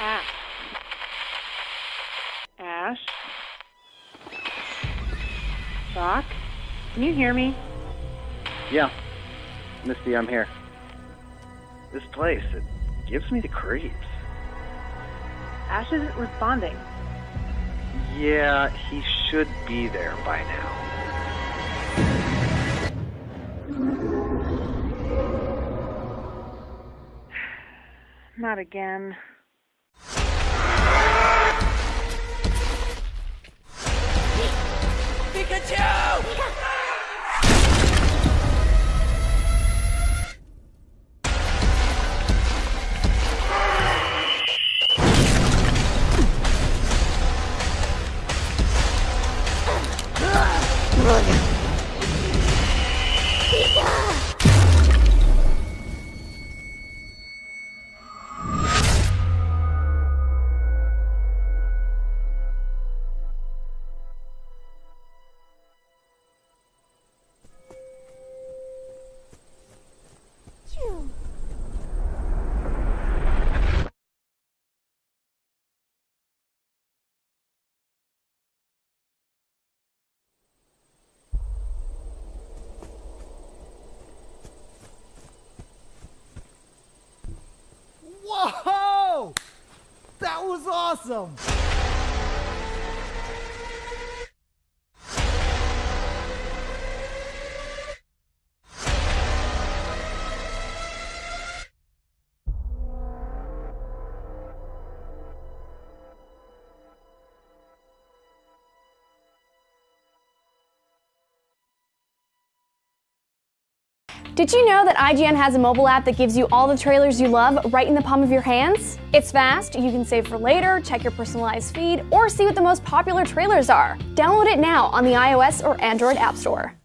Ash. Ash. Doc, can you hear me? Yeah. Misty, I'm here. This place, it gives me the creeps. Ash isn't responding. Yeah, he should be there by now. Not again. Bruna. Fica! Was awesome! Did you know that IGN has a mobile app that gives you all the trailers you love right in the palm of your hands? It's fast, you can save for later, check your personalized feed, or see what the most popular trailers are. Download it now on the iOS or Android App Store.